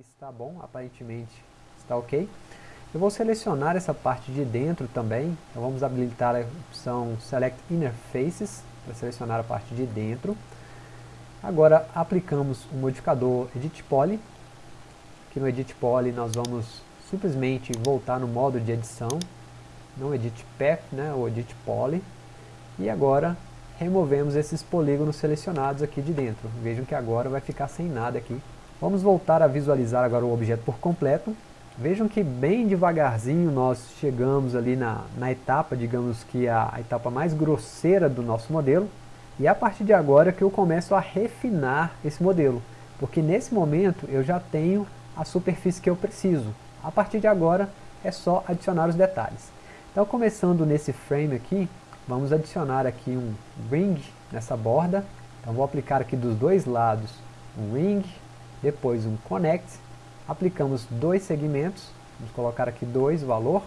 está bom, aparentemente está ok. Eu vou selecionar essa parte de dentro também, então vamos habilitar a opção Select Inner Faces, para selecionar a parte de dentro. Agora aplicamos o modificador Edit Poly, aqui no Edit Poly nós vamos simplesmente voltar no modo de edição, não Edit Path, né, ou Edit Poly, e agora removemos esses polígonos selecionados aqui de dentro. Vejam que agora vai ficar sem nada aqui. Vamos voltar a visualizar agora o objeto por completo. Vejam que bem devagarzinho nós chegamos ali na, na etapa, digamos que a, a etapa mais grosseira do nosso modelo. E é a partir de agora que eu começo a refinar esse modelo. Porque nesse momento eu já tenho a superfície que eu preciso. A partir de agora é só adicionar os detalhes. Então começando nesse frame aqui, vamos adicionar aqui um ring nessa borda. Então vou aplicar aqui dos dois lados um ring, depois um connect. Aplicamos dois segmentos, vamos colocar aqui dois valor.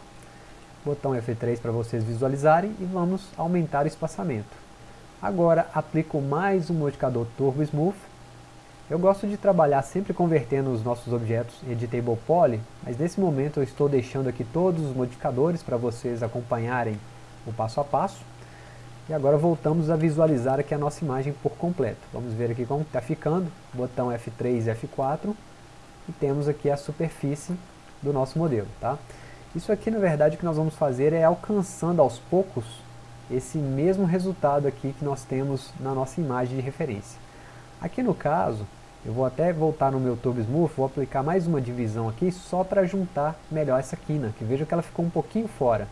Botão F3 para vocês visualizarem e vamos aumentar o espaçamento. Agora aplico mais um modificador Turbo Smooth. Eu gosto de trabalhar sempre convertendo os nossos objetos em Editable Poly, mas nesse momento eu estou deixando aqui todos os modificadores para vocês acompanharem o passo a passo. E agora voltamos a visualizar aqui a nossa imagem por completo. Vamos ver aqui como está ficando, botão F3 e F4, e temos aqui a superfície do nosso modelo. Tá? Isso aqui, na verdade, o que nós vamos fazer é alcançando aos poucos esse mesmo resultado aqui que nós temos na nossa imagem de referência. Aqui no caso, eu vou até voltar no meu Turbo Smooth, vou aplicar mais uma divisão aqui só para juntar melhor essa quina, que veja que ela ficou um pouquinho fora.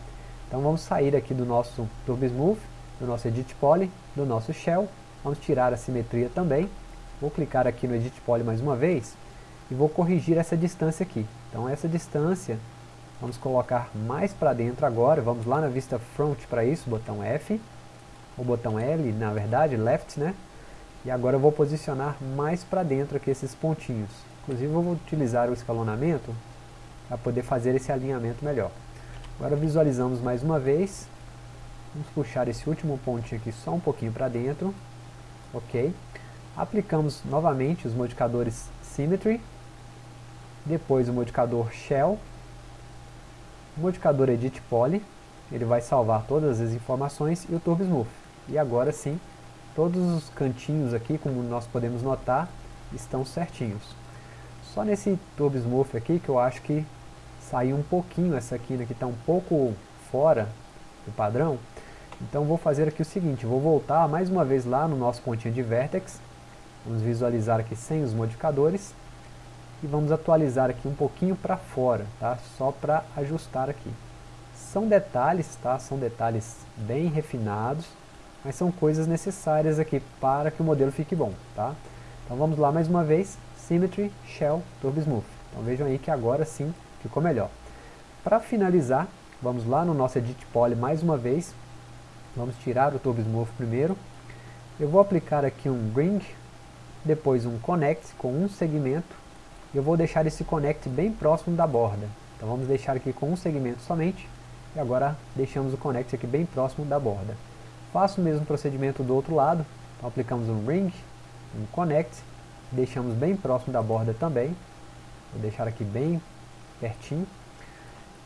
Então vamos sair aqui do nosso Turbo Smooth, do nosso Edit Poly, do nosso Shell, vamos tirar a simetria também, vou clicar aqui no Edit Poly mais uma vez, e vou corrigir essa distância aqui. Então essa distância, vamos colocar mais para dentro agora, vamos lá na vista Front para isso, botão F, o botão L, na verdade, Left, né? E agora eu vou posicionar mais para dentro aqui esses pontinhos. Inclusive eu vou utilizar o escalonamento para poder fazer esse alinhamento melhor. Agora visualizamos mais uma vez. Vamos puxar esse último pontinho aqui só um pouquinho para dentro. Ok. Aplicamos novamente os modificadores Symmetry. Depois o modificador Shell. O modificador Edit Poly. Ele vai salvar todas as informações. E o Turbo Smooth. E agora sim, todos os cantinhos aqui, como nós podemos notar, estão certinhos. Só nesse Turbo Smooth aqui que eu acho que saiu um pouquinho essa quina que está um pouco fora do padrão. Então vou fazer aqui o seguinte, vou voltar mais uma vez lá no nosso pontinho de Vertex, vamos visualizar aqui sem os modificadores, e vamos atualizar aqui um pouquinho para fora, tá? só para ajustar aqui. São detalhes, tá? são detalhes bem refinados, mas são coisas necessárias aqui para que o modelo fique bom. Tá? Então vamos lá mais uma vez, Symmetry, Shell, Turbo Smooth. Então vejam aí que agora sim ficou melhor. Para finalizar, vamos lá no nosso Edit Poly mais uma vez, vamos tirar o Turbo Smooth primeiro, eu vou aplicar aqui um Bring, depois um Connect com um segmento, eu vou deixar esse Connect bem próximo da borda, então vamos deixar aqui com um segmento somente, e agora deixamos o Connect aqui bem próximo da borda. Faço o mesmo procedimento do outro lado, então aplicamos um Ring, um Connect, deixamos bem próximo da borda também, vou deixar aqui bem pertinho.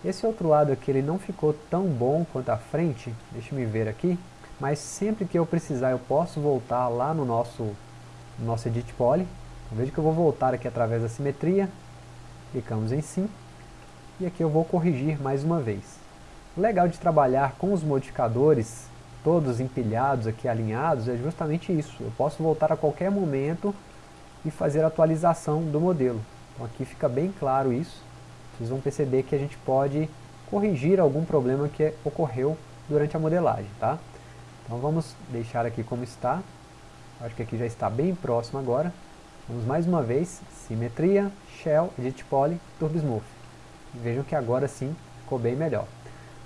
Esse outro lado aqui ele não ficou tão bom quanto a frente, deixa me ver aqui, mas sempre que eu precisar eu posso voltar lá no nosso, no nosso Edit Poly. Então, veja que eu vou voltar aqui através da simetria, clicamos em sim, e aqui eu vou corrigir mais uma vez. O legal de trabalhar com os modificadores todos empilhados aqui, alinhados, é justamente isso. Eu posso voltar a qualquer momento e fazer a atualização do modelo. Então aqui fica bem claro isso vocês vão perceber que a gente pode corrigir algum problema que ocorreu durante a modelagem, tá? Então vamos deixar aqui como está, acho que aqui já está bem próximo agora, vamos mais uma vez, simetria, shell, edit poly, turbo smooth, vejam que agora sim ficou bem melhor.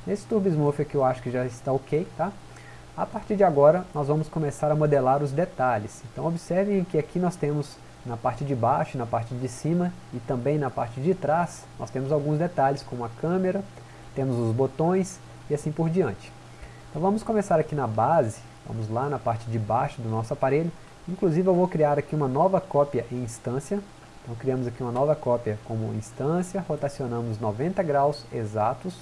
Nesse turbo smooth aqui eu acho que já está ok, tá? A partir de agora nós vamos começar a modelar os detalhes, então observem que aqui nós temos na parte de baixo, na parte de cima e também na parte de trás, nós temos alguns detalhes como a câmera, temos os botões e assim por diante. Então vamos começar aqui na base, vamos lá na parte de baixo do nosso aparelho, inclusive eu vou criar aqui uma nova cópia em instância, Então criamos aqui uma nova cópia como instância, rotacionamos 90 graus exatos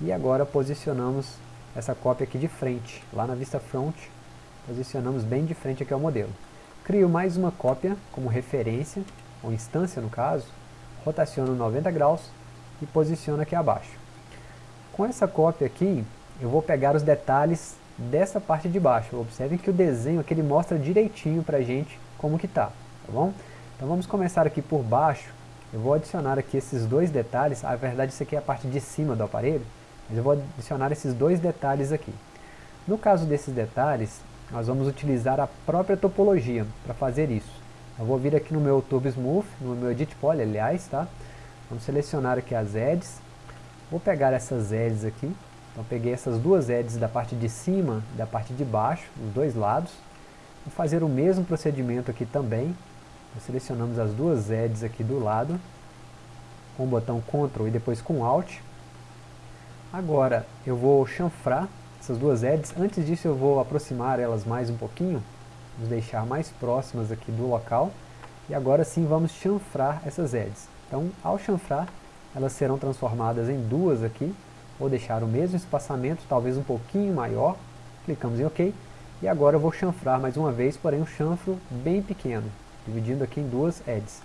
e agora posicionamos essa cópia aqui de frente, lá na vista front, posicionamos bem de frente aqui ao modelo. Crio mais uma cópia como referência, ou instância no caso, rotaciono 90 graus e posiciono aqui abaixo. Com essa cópia aqui, eu vou pegar os detalhes dessa parte de baixo. Observem que o desenho aqui ele mostra direitinho para a gente como que tá, tá bom? Então vamos começar aqui por baixo. Eu vou adicionar aqui esses dois detalhes. Na verdade, isso aqui é a parte de cima do aparelho. Mas eu vou adicionar esses dois detalhes aqui. No caso desses detalhes, nós vamos utilizar a própria topologia para fazer isso. Eu vou vir aqui no meu Turbo Smooth, no meu Edit Poly, aliás, tá? Vamos selecionar aqui as edges. Vou pegar essas edges aqui. Então peguei essas duas edges da parte de cima e da parte de baixo, os dois lados. Vou fazer o mesmo procedimento aqui também. Selecionamos as duas edges aqui do lado, com o botão Ctrl e depois com Alt. Agora eu vou chanfrar essas duas edges. Antes disso eu vou aproximar elas mais um pouquinho, vamos deixar mais próximas aqui do local. E agora sim vamos chanfrar essas edges. Então ao chanfrar, elas serão transformadas em duas aqui. Vou deixar o mesmo espaçamento, talvez um pouquinho maior. Clicamos em OK. E agora eu vou chanfrar mais uma vez, porém um chanfro bem pequeno, dividindo aqui em duas edges.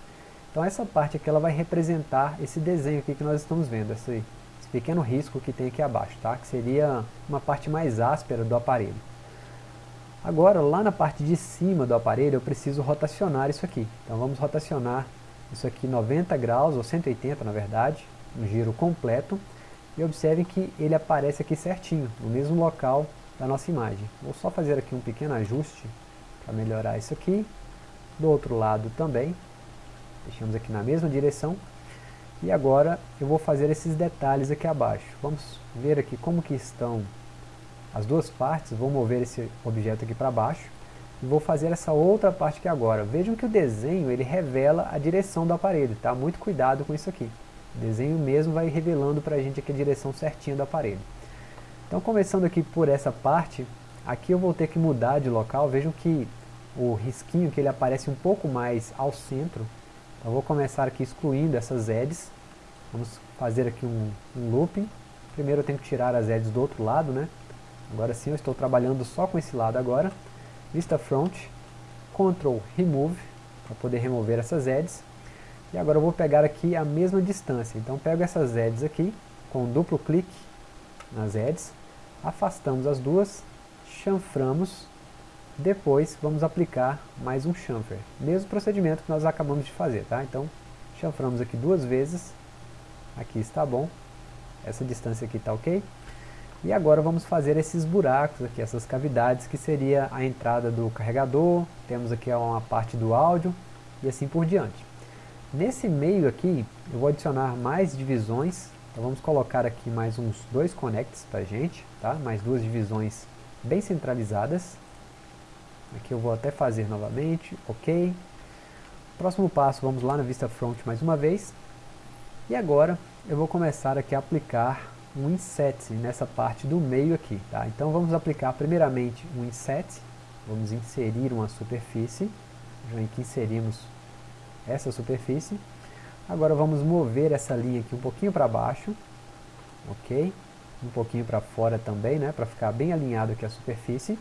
Então essa parte aqui ela vai representar esse desenho aqui que nós estamos vendo, esse, pequeno risco que tem aqui abaixo, tá? que seria uma parte mais áspera do aparelho. Agora, lá na parte de cima do aparelho, eu preciso rotacionar isso aqui. Então vamos rotacionar isso aqui 90 graus, ou 180 na verdade, um giro completo. E observem que ele aparece aqui certinho, no mesmo local da nossa imagem. Vou só fazer aqui um pequeno ajuste para melhorar isso aqui. Do outro lado também, deixamos aqui na mesma direção. E agora eu vou fazer esses detalhes aqui abaixo. Vamos ver aqui como que estão as duas partes. Vou mover esse objeto aqui para baixo. E vou fazer essa outra parte aqui agora. Vejam que o desenho ele revela a direção do aparelho. Tá? Muito cuidado com isso aqui. O desenho mesmo vai revelando para a gente aqui a direção certinha do aparelho. Então começando aqui por essa parte, aqui eu vou ter que mudar de local, vejam que o risquinho que ele aparece um pouco mais ao centro, então vou começar aqui excluindo essas edges, vamos fazer aqui um, um looping, primeiro eu tenho que tirar as edges do outro lado, né? agora sim eu estou trabalhando só com esse lado agora, vista front, Ctrl Remove, para poder remover essas edges, e agora eu vou pegar aqui a mesma distância, então pego essas edges aqui, com duplo clique nas edges, afastamos as duas, chanframos, depois vamos aplicar mais um chanfer. Mesmo procedimento que nós acabamos de fazer, tá? Então, chanframos aqui duas vezes, aqui está bom, essa distância aqui está ok. E agora vamos fazer esses buracos aqui, essas cavidades, que seria a entrada do carregador, temos aqui uma parte do áudio, e assim por diante. Nesse meio aqui, eu vou adicionar mais divisões então vamos colocar aqui mais uns dois connects para gente, tá? mais duas divisões bem centralizadas. Aqui eu vou até fazer novamente, ok. Próximo passo, vamos lá na vista front mais uma vez. E agora eu vou começar aqui a aplicar um inset nessa parte do meio aqui. Tá? Então vamos aplicar primeiramente um inset, vamos inserir uma superfície, já que inserimos essa superfície. Agora vamos mover essa linha aqui um pouquinho para baixo, ok? Um pouquinho para fora também, né? Para ficar bem alinhado aqui a superfície.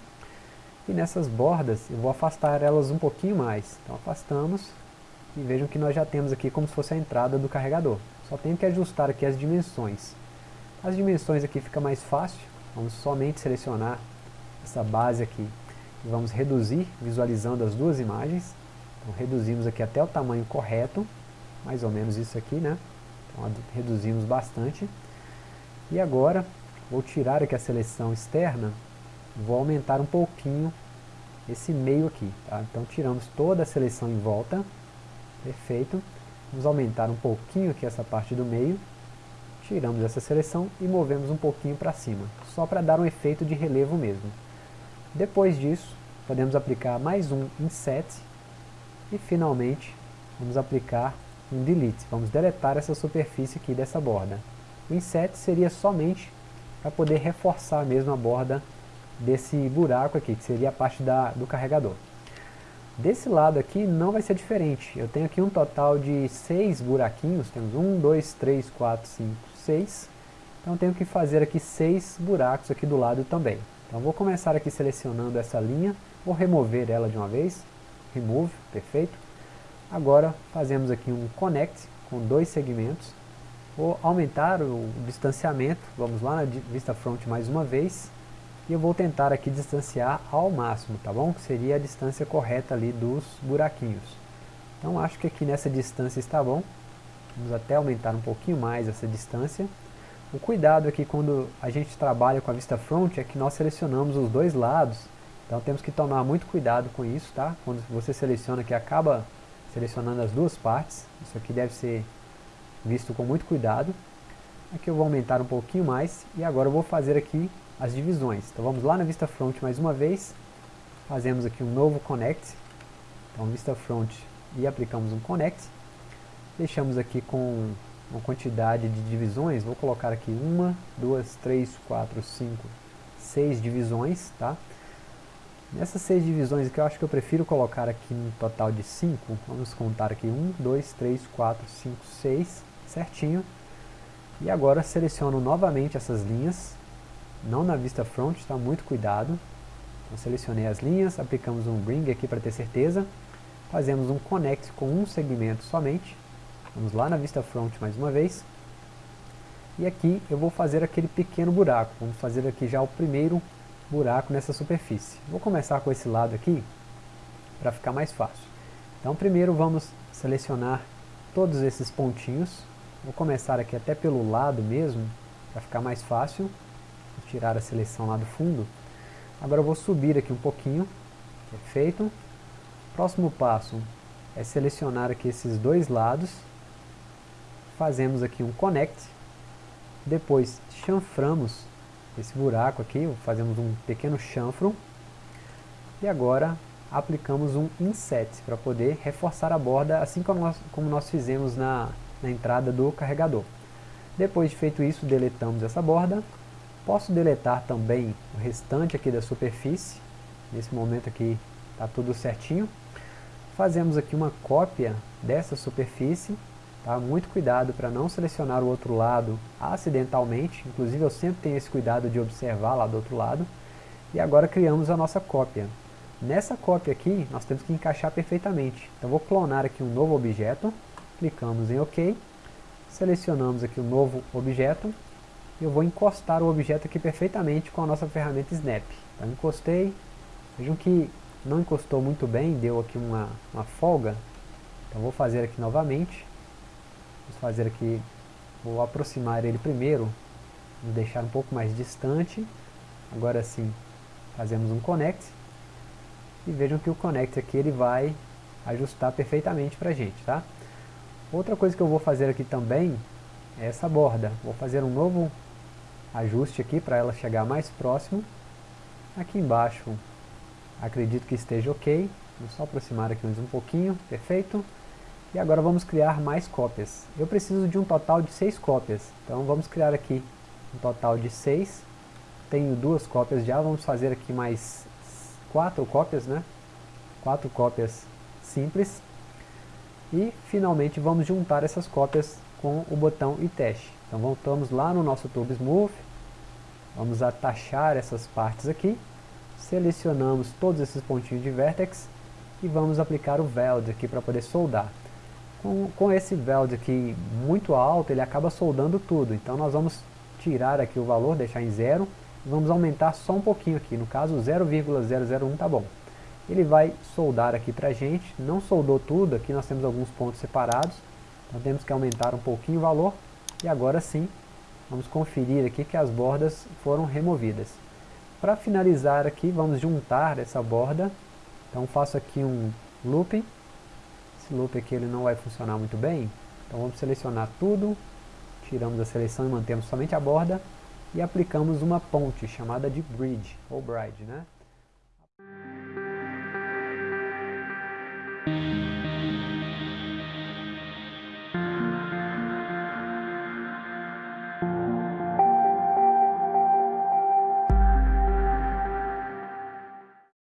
E nessas bordas eu vou afastar elas um pouquinho mais. Então afastamos e vejam que nós já temos aqui como se fosse a entrada do carregador. Só tenho que ajustar aqui as dimensões. As dimensões aqui fica mais fácil. Vamos somente selecionar essa base aqui e vamos reduzir, visualizando as duas imagens. Então reduzimos aqui até o tamanho correto mais ou menos isso aqui, né? Então reduzimos bastante. E agora, vou tirar aqui a seleção externa, vou aumentar um pouquinho esse meio aqui, tá? Então tiramos toda a seleção em volta, perfeito. Vamos aumentar um pouquinho aqui essa parte do meio, tiramos essa seleção e movemos um pouquinho para cima, só para dar um efeito de relevo mesmo. Depois disso, podemos aplicar mais um Inset e finalmente vamos aplicar um delete. Vamos deletar essa superfície aqui dessa borda. O inset seria somente para poder reforçar mesmo a borda desse buraco aqui, que seria a parte da, do carregador. Desse lado aqui não vai ser diferente. Eu tenho aqui um total de 6 buraquinhos. Temos 1, 2, 3, 4, 5, 6. Então tenho que fazer aqui 6 buracos aqui do lado também. Então vou começar aqui selecionando essa linha. Vou remover ela de uma vez. Remove, perfeito. Agora fazemos aqui um connect com dois segmentos. Vou aumentar o distanciamento. Vamos lá na vista front mais uma vez e eu vou tentar aqui distanciar ao máximo, tá bom? Que seria a distância correta ali dos buraquinhos. Então acho que aqui nessa distância está bom. Vamos até aumentar um pouquinho mais essa distância. O cuidado aqui quando a gente trabalha com a vista front é que nós selecionamos os dois lados. Então temos que tomar muito cuidado com isso, tá? Quando você seleciona aqui, acaba selecionando as duas partes. Isso aqui deve ser visto com muito cuidado. Aqui eu vou aumentar um pouquinho mais e agora eu vou fazer aqui as divisões. Então vamos lá na vista front mais uma vez, fazemos aqui um novo connect, então vista front e aplicamos um connect, deixamos aqui com uma quantidade de divisões, vou colocar aqui uma, duas, três, quatro, cinco, seis divisões, tá? Nessas seis divisões aqui eu acho que eu prefiro colocar aqui um total de 5, vamos contar aqui 1, 2, 3, 4, 5, 6, certinho. E agora seleciono novamente essas linhas, não na vista front, está muito cuidado. Então, selecionei as linhas, aplicamos um bring aqui para ter certeza. Fazemos um connect com um segmento somente. Vamos lá na vista front mais uma vez. E aqui eu vou fazer aquele pequeno buraco. Vamos fazer aqui já o primeiro buraco nessa superfície. Vou começar com esse lado aqui, para ficar mais fácil. Então primeiro vamos selecionar todos esses pontinhos. Vou começar aqui até pelo lado mesmo, para ficar mais fácil tirar a seleção lá do fundo. Agora eu vou subir aqui um pouquinho, perfeito. Próximo passo é selecionar aqui esses dois lados, fazemos aqui um connect, depois chanframos esse buraco aqui, fazemos um pequeno chanfro, e agora aplicamos um inset para poder reforçar a borda, assim como nós, como nós fizemos na, na entrada do carregador. Depois de feito isso, deletamos essa borda Posso deletar também o restante aqui da superfície. Nesse momento aqui está tudo certinho. Fazemos aqui uma cópia dessa superfície. Tá? Muito cuidado para não selecionar o outro lado acidentalmente. Inclusive eu sempre tenho esse cuidado de observar lá do outro lado. E agora criamos a nossa cópia. Nessa cópia aqui, nós temos que encaixar perfeitamente. Então vou clonar aqui um novo objeto, clicamos em OK, selecionamos aqui um novo objeto, eu vou encostar o objeto aqui perfeitamente com a nossa ferramenta Snap. Então encostei, vejam que não encostou muito bem, deu aqui uma, uma folga. Então vou fazer aqui novamente. Vou fazer aqui, vou aproximar ele primeiro, vou deixar um pouco mais distante. Agora sim, fazemos um connect. E vejam que o connect aqui ele vai ajustar perfeitamente para a gente, tá? Outra coisa que eu vou fazer aqui também é essa borda. Vou fazer um novo ajuste aqui para ela chegar mais próximo. Aqui embaixo, acredito que esteja ok. Vou só aproximar aqui mais um pouquinho, perfeito. E agora vamos criar mais cópias. Eu preciso de um total de seis cópias. Então vamos criar aqui um total de seis. Tenho duas cópias já, vamos fazer aqui mais quatro cópias, né? Quatro cópias simples. E finalmente vamos juntar essas cópias com o botão e teste. Então voltamos lá no nosso Tube Smooth, vamos atachar essas partes aqui, selecionamos todos esses pontinhos de vertex e vamos aplicar o Weld aqui para poder soldar. Com, com esse Weld aqui muito alto, ele acaba soldando tudo, então nós vamos tirar aqui o valor, deixar em zero, vamos aumentar só um pouquinho aqui, no caso 0,001 tá bom. Ele vai soldar aqui para a gente, não soldou tudo, aqui nós temos alguns pontos separados, então temos que aumentar um pouquinho o valor, e agora sim, vamos conferir aqui que as bordas foram removidas. Para finalizar aqui, vamos juntar essa borda. Então faço aqui um loop. Esse loop aqui ele não vai funcionar muito bem. Então vamos selecionar tudo. Tiramos a seleção e mantemos somente a borda. E aplicamos uma ponte chamada de bridge, ou bride, né?